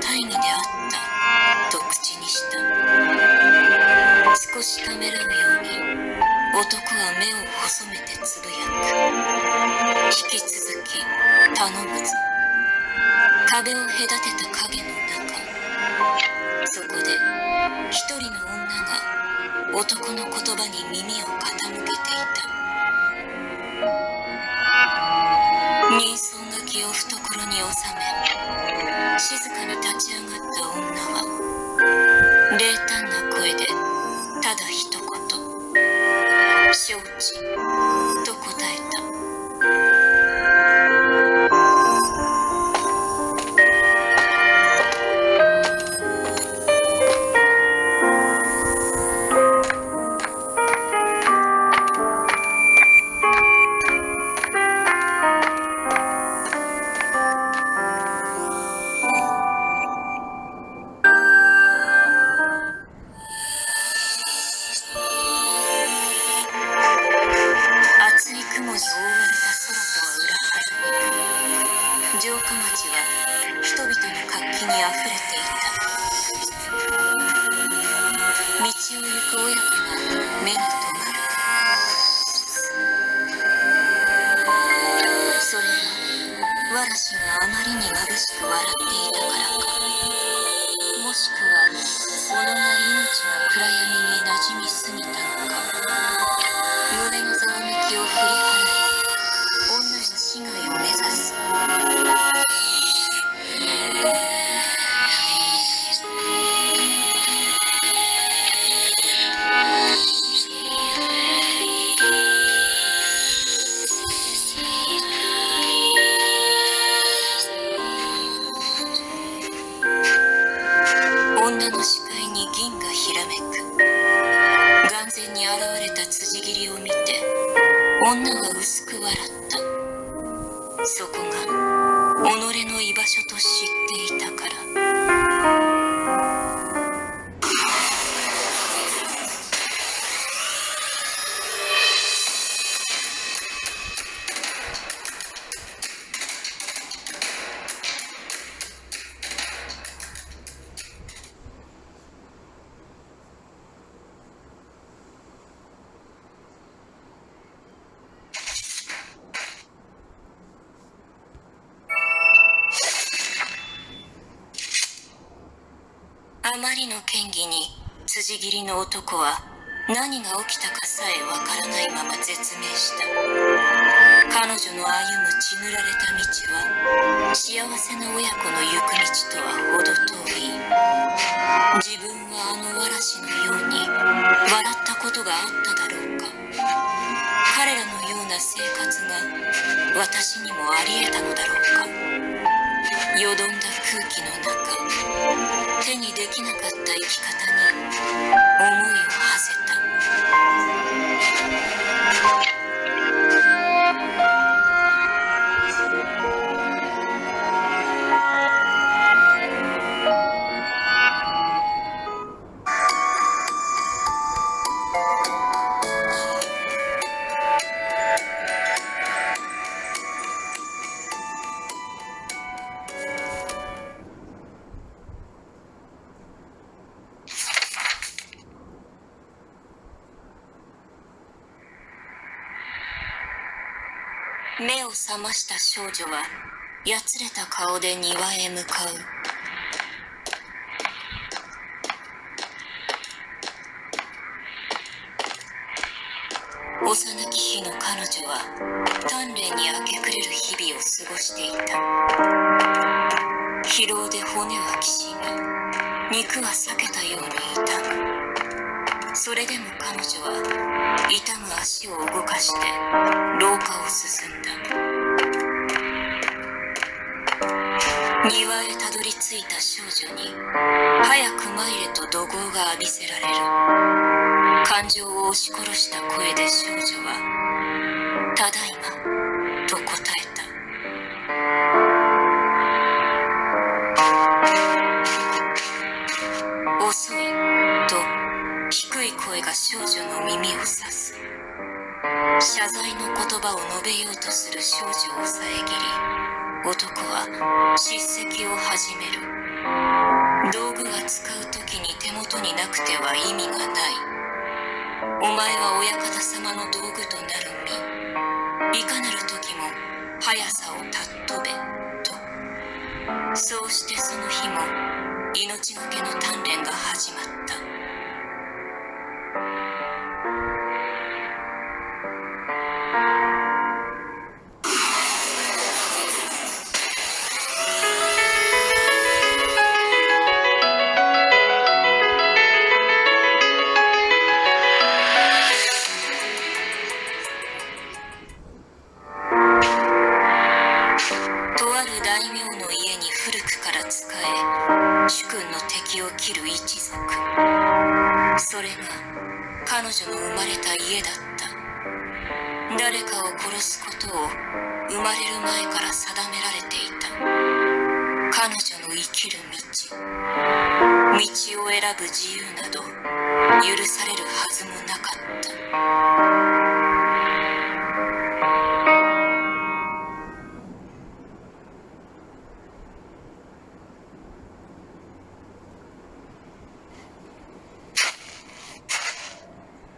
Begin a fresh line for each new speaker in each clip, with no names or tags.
任は大義であった。と口にした。少しためらうように男は目を細めてつぶやく。引き続き頼むぞ。壁を隔てた影の中。そこで一人の女が男の言葉に耳を傾けていた。人相書きを懐に収めち上がった女は冷淡な声でただ一言「承知」嵐があまりに眩しく笑っていたから。かもしくは己が命の暗闇に馴染みすぎたのか胸のざわめきを振り払い女が市街を目指す。女の視界に銀がひらめく。眼前に現れた辻斬りを見て女は薄く笑った。まりの嫌疑に辻斬りの男は何が起きたかさえわからないまま絶命した。彼女の歩む血塗られた道は幸せな親子の行く道とは程遠い。自分はあの嵐のように笑ったことがあっただろうか。彼らのような生活が私にもあり得たのだろうか。よどんだ空気の中。手にできなかった生き方に思いを馳せた。ました少女はやつれた顔で庭へ向かう。幼き日の彼女は鍛錬に明け暮れる日々を過ごしていた。疲労で骨はきしみ肉は裂けたように痛む。それでも彼女は痛む足を動かして廊下を進んだ。庭へたどり着いた少女に早く参れと怒号が浴びせられる。感情を押し殺した声で少女は「ただいま」男は叱責を始める。道具は使う時に手元になくては意味がない。お前は親方様の道具となる身いかなる時も速さを尊べと。そうしてその日も命がけの鍛錬が始まった。生きる道。道を選ぶ自由など許されるはずもなかった。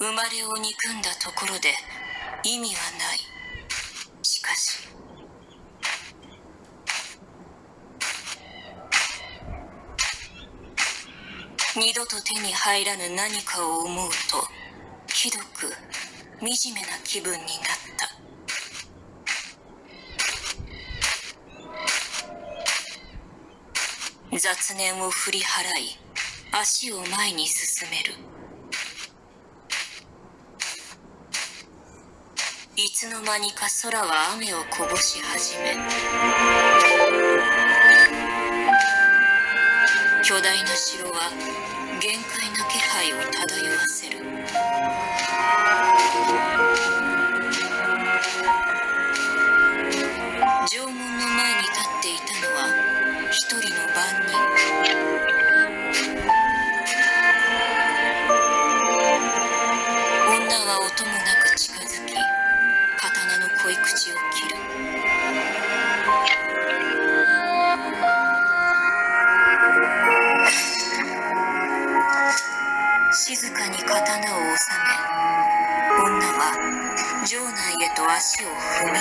生まれを憎んだところで意味はないしかし二度と手に入らぬ何かを思うとひどく惨めな気分になった。雑念を振り払い足を前に進める。いつの間にか空は雨をこぼし始め巨大な城は限界な気配を漂わせる。足を踏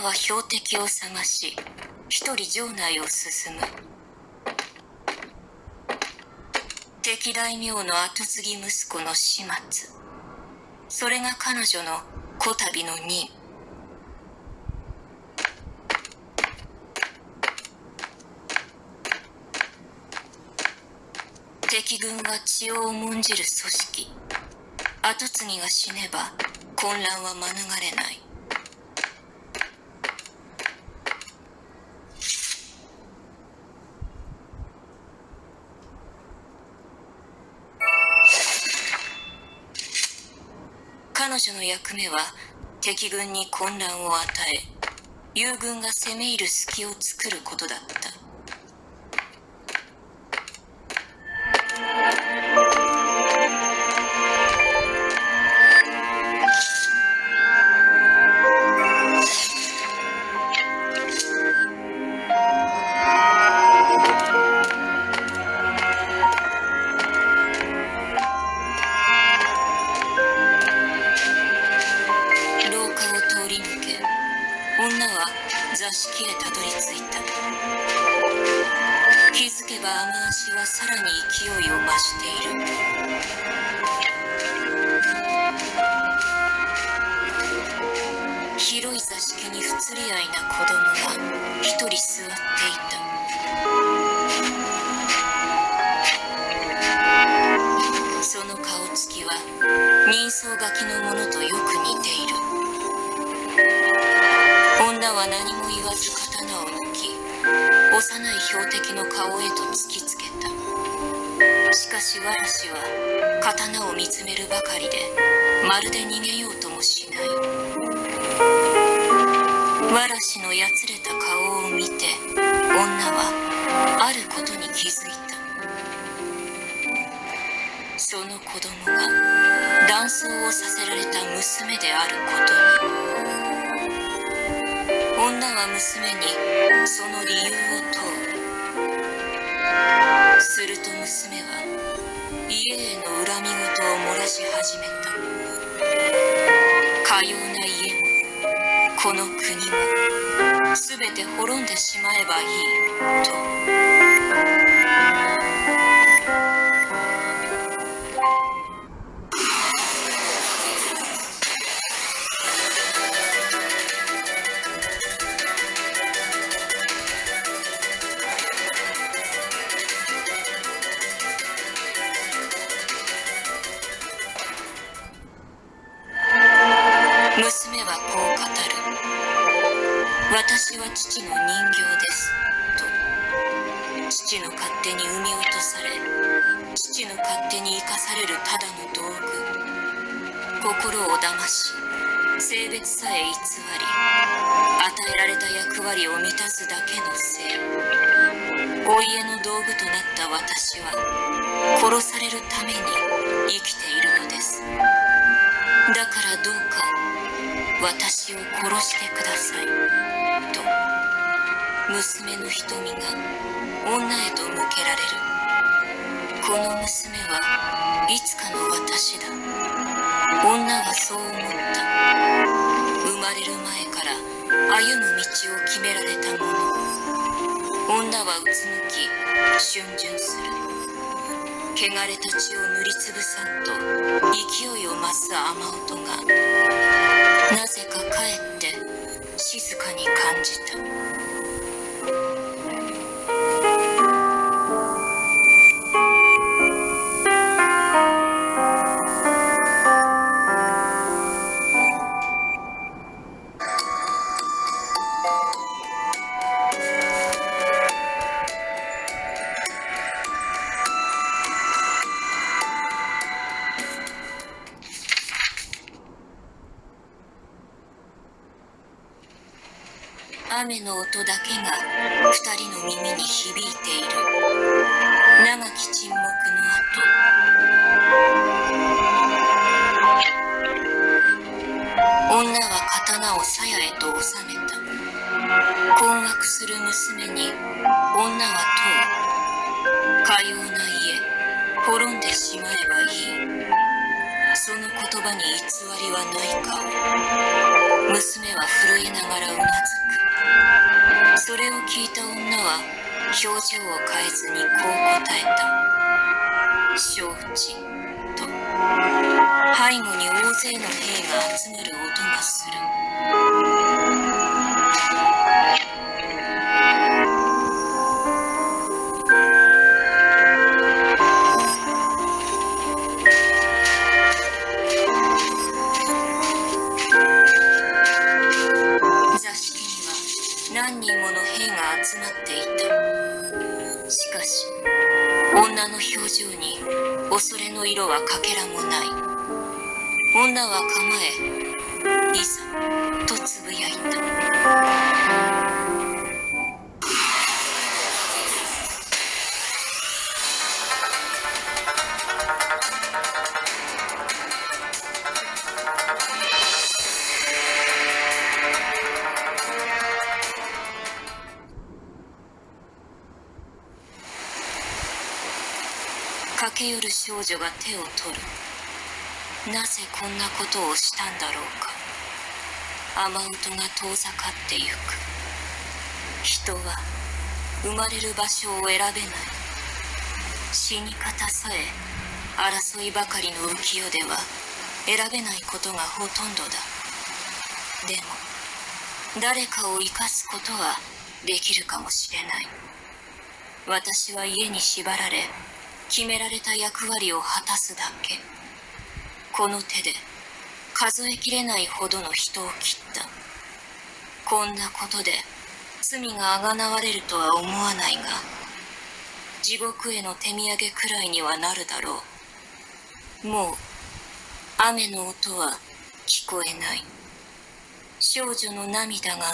標的を探し一人城内を進む。敵大名の後継ぎ息子の始末。それが彼女のこたびの任敵軍が血を重んじる組織。後継ぎが死ねば混乱は免れない。女の役目は敵軍に混乱を与え友軍が攻め入る隙を作ることだった。女は座敷へたどり着いた。気づけば雨足はさらに勢いを増している。広い座敷に不釣り合いな子供が一人座っていた。その顔つきは人相書きのものとよく似ている。何も言わず刀を抜き幼い標的の顔へと突きつけた。しかしわらしは刀を見つめるばかりでまるで逃げようともしない。わらしのやつれた顔を見て女はあることに気づいた。その子供が断層をさせられた娘であることに。女は娘にその理由を問う。すると娘は家への恨み事を漏らし始めた。かような家もこの国も。全て滅んでしまえばいいと。心を騙し性別さえ偽り与えられた役割を満たすだけのせい。お家の道具となった私は殺されるために生きているのです。だからどうか私を殺してください。と。娘の瞳が女へと向けられる。この娘はいつかの私だ。女はそう思った生まれる前から歩む道を決められたもの。女はうつむき逡巡する。汚れた血を塗りつぶさんと勢いを増す雨音が。なぜかかえって静かに感じた。雨の音だけが二人の耳に響いている。長き沈黙の後。女は刀を鞘へと収めた。困惑する娘に女は問う。かような家滅んでしまえばいい。その言葉に偽りはないか。娘は震えながらうなずく。それを聞いた女は表情を変えずにこう答えた。承知。と。背後に大勢の兵が集まる音がする。女は構えいざとつぶやいた。駆け寄る少女が手を取る。なぜこんなことをしたんだろうか。雨音が遠ざかってゆく。人は生まれる場所を選べない。死に方さえ争いばかりの浮世では選べないことがほとんどだ。でも誰かを生かすことはできるかもしれない。私は家に縛られ決められた役割を果たすだけ。この手で数えきれないほどの人を切った。こんなことで罪があがなわれるとは思わないが地獄への手土産くらいにはなるだろう。もう雨の音は聞こえない。少女の涙が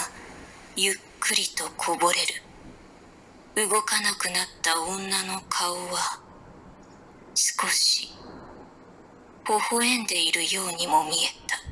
ゆっくりとこぼれる。動かなくなった女の顔は少し微笑んでいるようにも見えた。